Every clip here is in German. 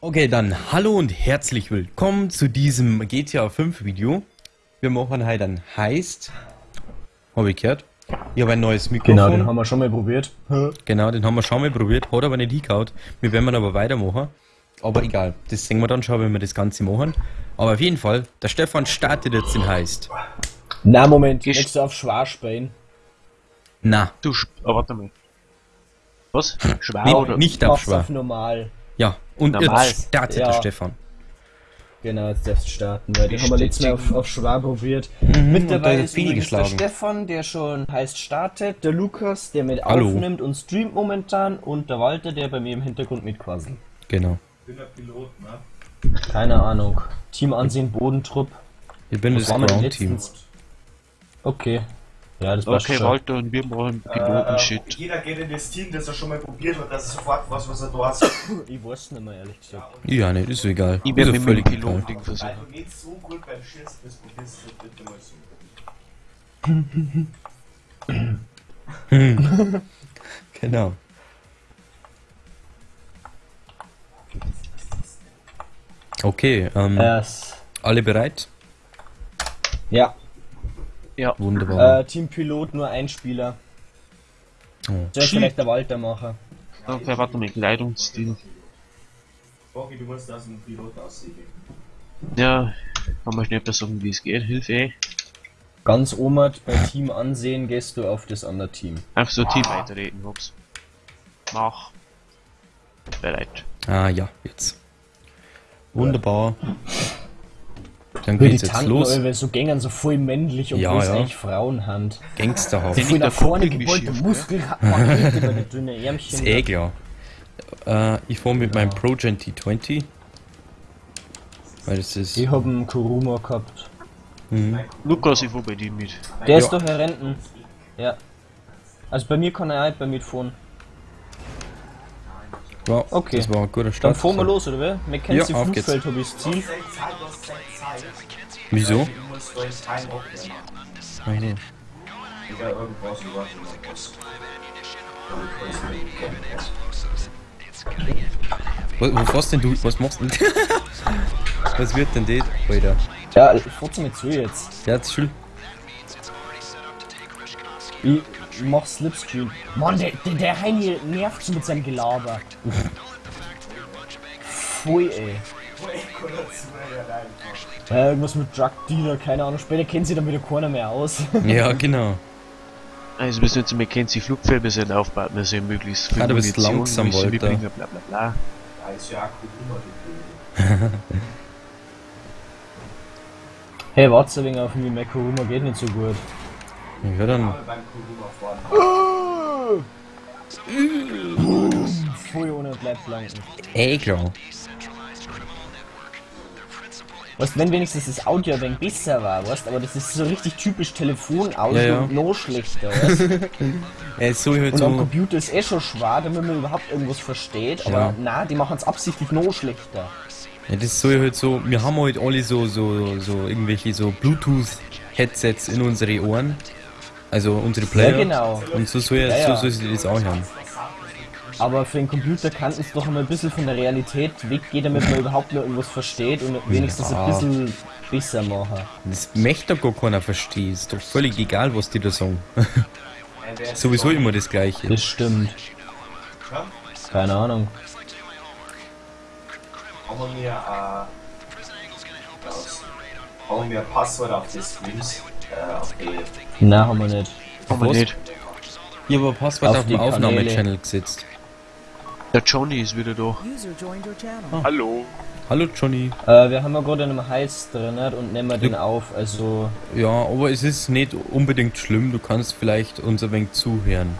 Okay, dann hallo und herzlich willkommen zu diesem GTA 5 Video. Wir machen heute ein Heist. Habe ich gehört. Ich habe ein neues Mikrofon. Genau, den haben wir schon mal probiert. Genau, den haben wir schon mal probiert, hat aber nicht hingehauen. Wir werden aber weitermachen. Aber egal, das sehen wir dann schon, wenn wir das Ganze machen. Aber auf jeden Fall, der Stefan startet jetzt den Heist. Na, Moment, Gehst- jetzt auf Schwarzbein. Na, Du, Sch- oh, warte mal. Was? Schwer nicht, oder? nicht auf schwer. auf normal. Ja, und Normal. jetzt startet Ja. der Stefan. Genau, jetzt darfst du starten, weil den Wie haben wir letztes Mal auf, auf schwer probiert. und Mit da dabei hat ist viel übrigens der geschlagen. Stefan, der schon heißt startet, der Lukas, der mit Hallo. aufnimmt und streamt momentan und der Walter, der bei mir im Hintergrund mitquasselt. Genau. Keine Ahnung. Team Ansehen, Bodentrupp. Ich bin Was das waren wir denn Ground Team. letztens? Okay. Ja, das passt Okay, schon. Walter und wir machen Piloten-Shit. Äh, jeder geht in das Team, das er schon mal probiert hat, dass er sofort weiß, was er da hat. Ich weiß nicht mehr, ehrlich gesagt. Ja, nicht, ist egal. Ich ist werde so mit dem völlig. Pilotending versuchen. Weil du nicht so gut beim Schießen bist, probierst du bitte mal so. Genau. Okay, ähm, Erst. alle bereit? Ja. Ja, Wunderbar. Äh, Team Pilot nur ein Spieler. Oh. Soll ich vielleicht der Walter machen? okay, warte mal, Kleidungsstil. Bogi, du musst aus dem Piloten aussehen. Ja, kann man schnell sagen, wie es geht. Hilfe, eh. Ganz omat bei Team ansehen gehst du auf das andere Team. Einfach so Team weiterreden, ups. Mach. Bereit. Ah ja, jetzt. Wunderbar. Dann geht's jetzt los. alle so gängern so voll männlich, obwohl Ja, es ja. eigentlich Frauenhand. Gangsterhaft. Den- Voll nach vorne gebeulte Pakete über die dünne Ärmchen. Ist eh klar. Äh, ich fahre mit meinem Progen T20. Weil das ist. Ich hab einen Kuruma gehabt. Lukas, ich fahr bei dir mit. Der Ja. ist doch Herr Renten. Ja. Also bei mir kann er halt bei mitfahren. Ja, Okay. Das war ein guter Dann Start. fahren wir los, oder wer? Mackenzie Ja. Flugfeld hab ich das Ziel. Wieso? Jetzt über. Was, was, was denn du? Was machst denn? was wird denn das? Alter. Ja, fahrt's mir zu jetzt. Ja, das ist schön. Ich mach Slipstream. Mann, der, der, der Heini nervt so mit seinem Gelaber. Pfui, ey. Ja, irgendwas mit Drug Dealer, keine Ahnung. Später kennt sie dann wieder keiner mehr aus. Ja, genau. Also, wir sind jetzt Mackenzie Flugfeld, wir sind aufgebaut, wir sind möglichst viel Ah, du bist Munition, langsam, müssen Walter. mitbringen, bla bla bla. Da ist ja immer hey, warte wegen auf mich, Makaruma geht nicht so gut. Ja, dann. Pfui, ohne bleibt flanken. Eh klar. Weißt wenn wenigstens das Audio ein besser war, weißt aber das ist so richtig typisch Telefonaudio Ja, ja. und noch schlechter, weißt Er ist so halt Und am so. Computer ist eh schon schwer, damit man überhaupt irgendwas versteht, aber Ja. na, die machen es absichtlich noch schlechter. Ja, das ist so halt so. Wir haben halt alle so, so, so irgendwelche so Bluetooth-Headsets in unsere Ohren. Also unsere Player. genau. Und so soll, Ja, ja. so soll sie das auch haben. Aber für den Computer kann es doch immer ein bisschen von der Realität weggehen, damit man überhaupt noch irgendwas versteht und wenigstens Ja. ein bisschen besser machen. Das möchte doch gar keiner verstehen. Ist doch völlig egal, was die da sagen. Sowieso immer das Gleiche. Das stimmt. Keine Ahnung. Haben wir äh, wir ein Passwort auf die Streams, Na, haben wir nicht. Haben wir was? nicht. Ich habe ein Passwort Auf auf, die dem. Aufnahmechannel gesetzt. Der Johnny ist wieder da. Channel. Hallo. Hallo Johnny. Äh, wir haben ja gerade einen Heiß drin nicht? und nehmen wir den auf, also Ja, aber es ist nicht unbedingt schlimm. Du kannst vielleicht uns ein wenig zuhören.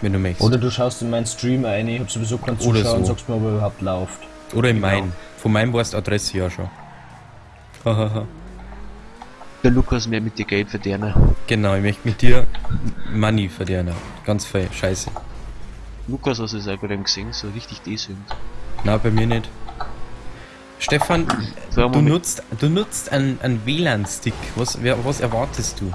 Wenn du möchtest. Oder du schaust in meinen Stream ein, ich hab sowieso keinen Oder Zuschauer und so. sagst mir, ob er überhaupt läuft. Oder in meinen. Von meinem du Adresse ja schon. Hahaha. Der Lukas mehr mit dir Geld verdienen. genau, ich möchte mit dir Money verdienen. Ganz fe scheiße. Lukas, hast du es auch gerade gesehen, so richtig desync. Na, bei mir nicht. Stefan, So du nutzt, du nutzt einen, einen WLAN-Stick. Was, wer, was erwartest du?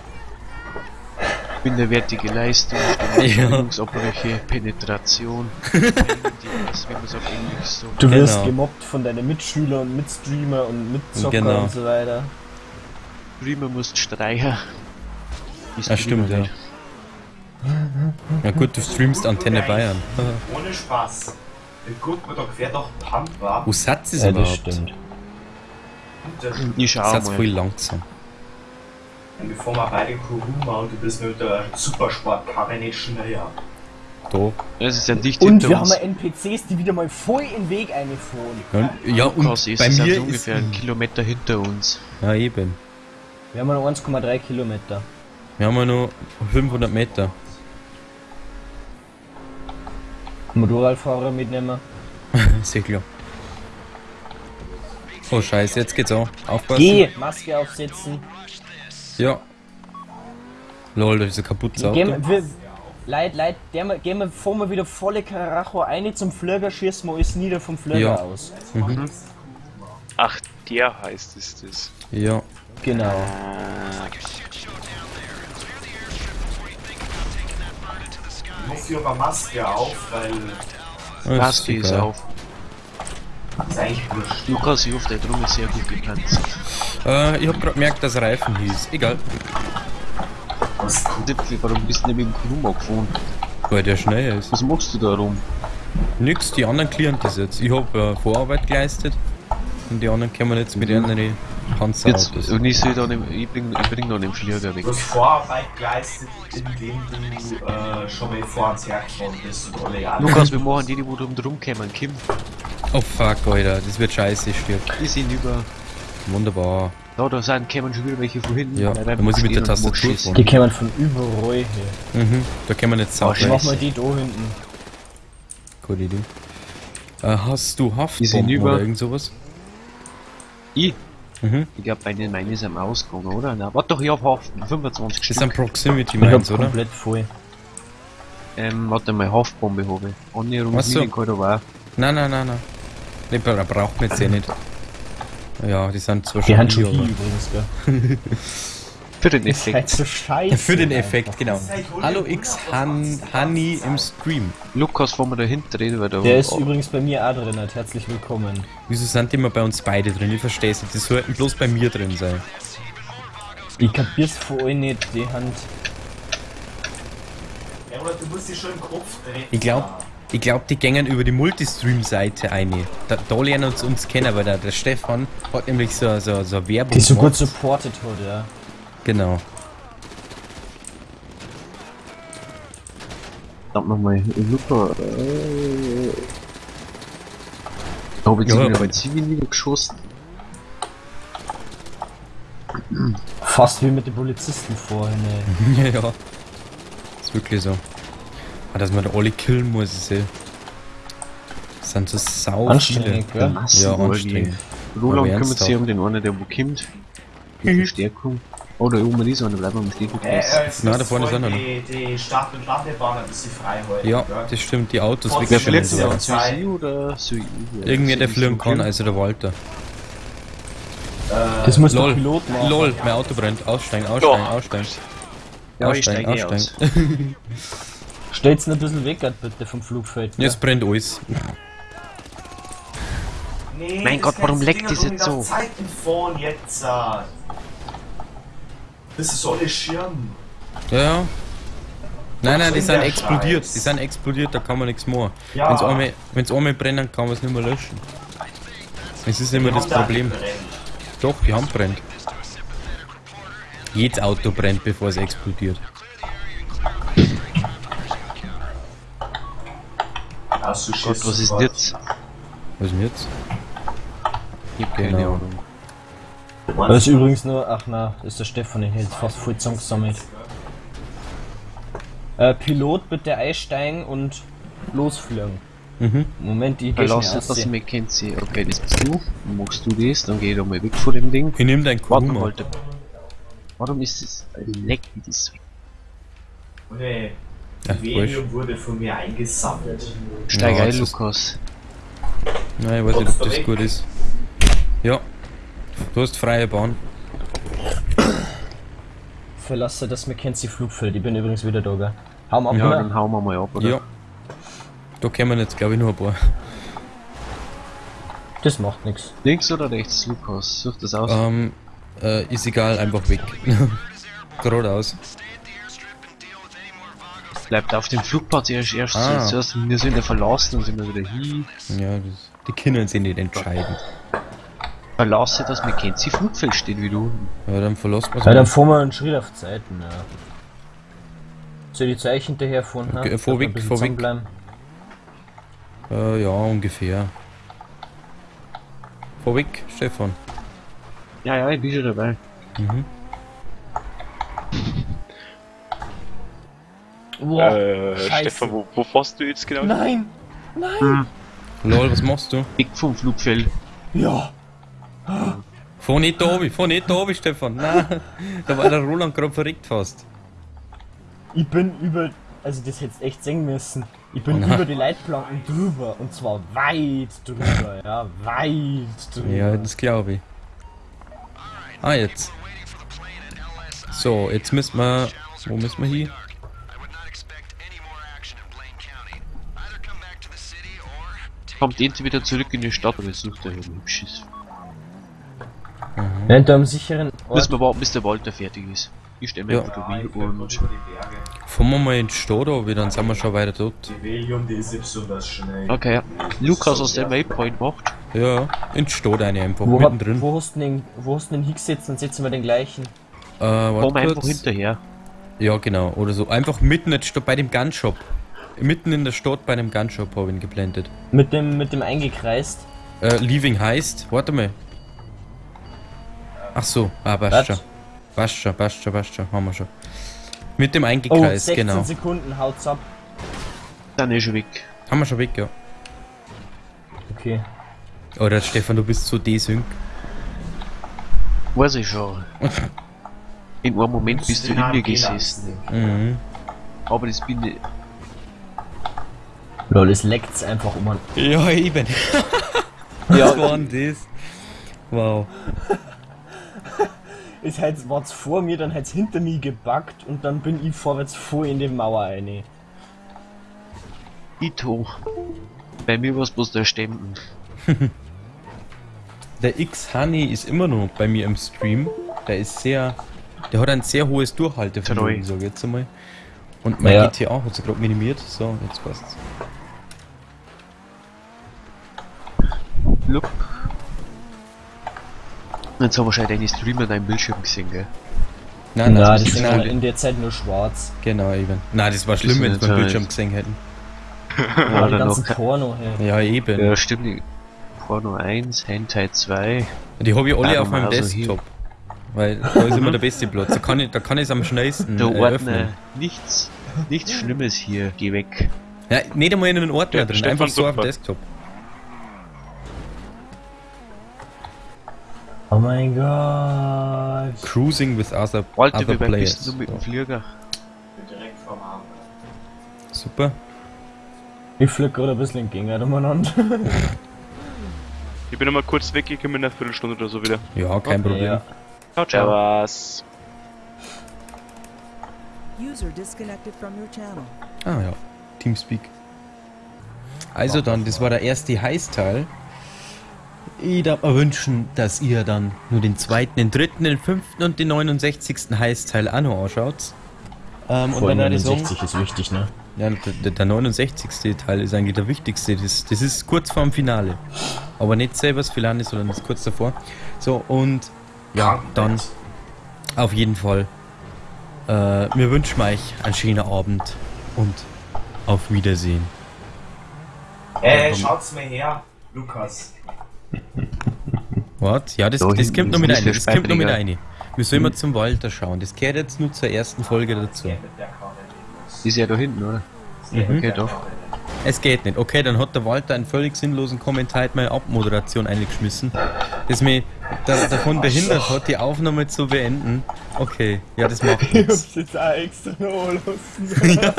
Minderwertige Leistung, Ja. Bewegungsabbrüche, Penetration. Englisch so. Du wirst Genau. gemobbt von deinen Mitschülern und Mitstreamer und Mitzocker Genau. und so weiter. Prima musst streichen. Ist Ja, stimmt, ja. Na gut, du streamst Antenne Bayern. Ohne Spaß. Dann guckt man doch quer durch Pampa. Wo satz ist Ja, das überhaupt? stimmt. Und Ich schau Satz mal. voll langsam. bevor wir beide Kuruma und du bist mit der Supersportkarre nicht schneller. Da. Es ist ja dicht Und wir uns. haben NPCs, die wieder mal voll in den Weg eingefahren. Ja, ja und Lukas, es bei ist mir also ist... ungefähr ein Kilometer hinter uns. Ja, eben. Wir haben noch 1,3 Kilometer. Wir haben nur 500 Meter. Motorradfahrer mitnehmen. Ja klar. Oh scheiße, jetzt geht's auch. Aufpassen. Geh! Maske aufsetzen. Ja. Lol, das ist ein kaputtes Auto. Gehen wir, Leid, Leid, der, gehen wir, fahren wir wieder volle Karacho ein zum Flöger, schießen wir alles nieder vom Flöger Ja. aus. Ach, der heißt es das. Ja. Genau. Ich hoffe, ich habe Maske auf, weil Maske ist auf. ist eigentlich wurscht. Lukas, ich hoffe, der Drum ist sehr gut gepanzert. Äh, ich hab grad gemerkt, dass Reifen hieß. Egal. Was. Dippel, Warum bist du nicht mit dem Krummer gefahren? Weil der schneller ist. Was machst du da rum? Nix, die anderen klären das jetzt. Ich hab äh, Vorarbeit geleistet. Und die anderen kommen jetzt mit ihren Jetzt, Panzerautos. und ich soll dann im, ich bring, ich bring dann den Flieger weg. Du hast Vorarbeit geleistet, indem du äh, schon mal vor uns hergefahren bist. Lukas, wir machen die, die wo drum drum kommen. Kim, Oh fuck, Alter. Das wird scheiße, ich stirb. die sind über. Wunderbar. Da, da sind, kommen schon wieder welche von hinten. Ja, da muss ich mit der Tastatur schießen. Die kommen von überall her. Mhm. Da können wir nicht sauber. Oh, Mach mal die da hinten. Gute Idee. Äh, hast du Die sind Haftbomben über- oder irgend sowas? Ich? Mhm. Ich glaube, meine, meine ist am Ausgang, oder? Na, warte doch, ich hab Haften. 25 Das Stück. sind Proximity Mines, oder? komplett voll. Ähm, warte mal, Haftbombe habe ich. Annäherung Ach so. Medical, da war. Nein, nein, nein, nein. Ne, bra braucht man jetzt eh nicht. Ja, die sind zwar Die schon haben schon aber- übrigens, gell. Für den Ist halt Effekt. so scheiße. Für den einfach. Effekt, genau. Hallo X Han Honey im Stream. Lukas, wo wir da hinten reden, weil da. Der ist oh, übrigens bei mir auch drin, hat. herzlich willkommen. Wieso sind die immer bei uns beide drin? Ich versteh's nicht. Das sollten bloß bei mir drin sein. Ich kapier's von euch nicht, die Hand. Ja, oder du musst dich schon im Kopf drehen. Ich glaub, ich glaub, die gängen über die Multistream-Seite ein. Da, da lernen uns uns kennen, weil der, der Stefan hat nämlich so, so, so Werbung Die so gut supported hat, ja. Genau. Verdammt nochmal, Lukas. Äh, da hab ich Ja, ja, aber- bei Zivil niedergeschossen. Fast wie mit den Polizisten vorhin, ey. ja, ja. Ist wirklich so. Aber dass man da alle killen muss, ist eh. Das sind so sau viele. Anstrengend, gell? Ja, anstrengend. Roland Aber kümmert sich um den einen, der wo kommt. Die Verstärkung. Oh, da oben ist einer, bleiben wir am Stehen. Äh, äh, Nein, da vorne ist einer Die, die Start- und Landebahn ein bisschen frei halten. Ja, gell? das stimmt, die Autos wegstellen und verletzt so sie oder soll ich? Irgendwer, der fliegen kann, also der Walter. Das muss der Lol, Pilot machen. lol, mein Auto brennt. Aussteigen, aussteigen, Oh. aussteigen. Ja, ich aussteigen, steige eh aus. aussteigen. Stellt's ein bisschen weg, bitte, vom Flugfeld. Jetzt brennt alles. Nee, Mein das Gott, warum ganze leckt Ding das hat jetzt so? Zeiten vorn jetzt. äh. Das ist alles Schirm. Ja, ja. Nein, nein, die sind explodiert. Scheiß? Die sind explodiert, da kann man nichts machen. Ja. Wenn's einmal, wenn's einmal brennen, kann man es nicht mehr löschen. Das ist immer das Die haben da Problem. Doch, die Hand brennt. Jedes Auto brennt, bevor es explodiert. Gott, was ist jetzt? Was ist denn jetzt? Ich hab keine Genau. Ahnung. Das ist übrigens nur, ach na, ist der Stefan, der jetzt fast voll zusammengesammelt. Äh, Pilot bitte einsteigen und losfliegen. Mhm. Moment, ich geh Lass schnell es, dass ich aus. mich kennt sie. Okay, das bist du. Machst du das, dann geh ich da mal weg von dem Ding. Ich nehm dein Warte Kuma. mal, Warum ist es leck wie das? Okay. Ach, Die wurscht. Venium wurde von mir eingesammelt. Steig Ja, ein, das Lukas. Nein, ich weiß nicht, ob das gut ist. Ja. Du hast freie Bahn. verlasse das Mackenzie Flugfeld. Ich bin übrigens wieder da, gell? Hau mal ab, Ja, oder? dann hauen wir mal ab, oder? Ja. Da kämen jetzt, glaube ich, noch ein paar. Das macht nichts. Links oder rechts, Lukas? Such das aus. Ähm, äh, ist egal, einfach weg. Geradeaus. Bleibt auf dem Flugplatz erst, erst Ah. zuerst, wir sind ja verlassen, dann sind wir wieder hin. Ja, das, die können sich nicht Verlasse das Mackenzie Flugfeld steht wieder unten. Ja, dann verlassen wir Ja, dann fahren wir einen Schritt auf die Seiten, ja. Soll ich Zeichen hinterher fahren? ne? Okay, fahr Dass wir ein weg, bisschen fahr weg. zusammenbleiben? Äh, ja, ungefähr. Fahr weg, Stefan. Ja, ja, ich bin schon dabei. Mhm. Boah, äh, Scheiße. Stefan, wo, wo fährst du jetzt genau? Nein! Nein! Lol, was machst du? Weg vom Flugfeld. Ja! Fahr nicht da oben, fahr nicht da oben, Stefan. Nein, da war der Roland gerade verreckt fast. Ich bin über. Also, das hättest echt sehen müssen. Ich bin Nein. über die Leitplanken drüber. Und zwar weit drüber, ja. Weit drüber. Ja, das glaube ich. Ah, jetzt. So, jetzt müssen wir... Wo müssen wir hin? Kommt entweder zurück in die Stadt oder sucht er ein hübsches. Wenn du am sicheren Ort. Müssen wir warten, bis der Walter fertig ist. Ich stelle mir Ja. einfach Ja, und über die Berge. Fahren wir mal in die Stadt runter, dann sind wir schon weiter dort. Die Valium, die ist nicht besonders schnell. Okay, Lukas aus dem Waypoint macht. Ja, in die Stadt rein einfach, Wo, hab, mittendrin. wo, hast du den, wo hast du den hingesetzt? Dann setzen wir den gleichen. Äh, warte Komm einfach hinterher. Ja, genau. Oder so. Einfach mitten in der Stadt, bei dem Gunshop. Mitten in der Stadt bei dem Gunshop habe ich ihn geblendet. Mit dem, mit dem eingekreist. Äh, Leaving heißt, warte mal. Ach so, ah, passt schon. Was? Passt schon, passt schon, passt schon, haben wir schon. Mit dem Oh, eingekreist, 16 genau. Sekunden, haut's ab. Dann ist er weg. Haben wir schon weg, ja. Okay. Oder Stefan, du bist so desync. Weiß ich schon. In einem Moment bist du in mir gesessen. Mhm. Aber das bin ich. Lol, es leckt's einfach um. Ja, eben. Was war denn das? Wow. Es halt, war's vor mir, dann hat's hinter mir gebackt und dann bin ich vorwärts voll in die Mauer rein. Ito. Bei mir war's bloß der Stempel. Der X-Honey ist immer noch bei mir im Stream. Der ist sehr. Der hat ein sehr hohes Durchhaltevermögen, sag ich jetzt einmal. Und mein Ja. GTA hat sich gerade minimiert. So, jetzt passt's. Look. Jetzt haben wir schon deine Streamer deinen Bildschirm gesehen, gell? Nein, nein, das ist nein, in der Zeit nur schwarz. Genau, eben. Nein, das war schlimm, wenn meinen so Bildschirm gesehen hätten. Ja, die dann ganzen noch Porno, hey. Ja, eben. Ja, stimmt. Porno 1, Hentai 2. Die habe ich alle Ja, auf meinem also Desktop. Weil da ist immer der beste Platz. Da kann ich, da kann ich es am schnellsten Der äh, Ordner, öffnen. nichts, nichts Schlimmes hier. Geh weg. Ja, nicht einmal in einen Ordner Ja, drin, einfach so auf dem. Desktop. Oh mein Gott. Cruising with other, Walter, other weit players. bist du mit dem Flieger? Direkt vorm Hafen. Super. Ich flieg gerade ein bisschen entgegen umeinander. Ich bin noch mal kurz weg, ich komme in einer Viertelstunde oder so wieder. Ja, kein Problem. Ja. Ciao, ciao. Servus. User disconnected from your channel. Ah ja, Teamspeak. Also dann, das war der erste Heißteil. Ich darf mir wünschen, dass ihr dann nur den zweiten, den dritten, den fünften und den 69. Heißteil auch noch anschaut. Ähm, und dann würde ich sagen, 69 ist wichtig, ne? ja, der, der 69. Teil ist eigentlich der wichtigste. Das, das ist kurz vorm Finale. Aber nicht selber das Finale, sondern das ist kurz davor. So, und ja, dann auf jeden Fall. Äh, wir wünschen euch einen schönen Abend und auf Wiedersehen. Äh, schaut's mir her, Lukas. Was? Ja, das, Da das kommt noch mit rein. Das kommt noch mit rein. Wir sollen mal zum Walter schauen. Das gehört jetzt nur zur ersten Folge dazu. Ich Ist ja da hinten, oder? Mhm. Okay, doch. Es geht nicht. Okay, dann hat der Walter einen völlig sinnlosen Kommentar in meine Abmoderation eingeschmissen, das mich da, davon behindert hat, die Aufnahme zu beenden. Okay, ja, das macht nichts. jetzt auch extra noch lassen.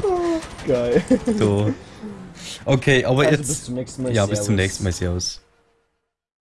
Geil. So. Okay, aber Also jetzt. bis zum nächsten Mal. ja, bis zum nächsten Mal. Servus.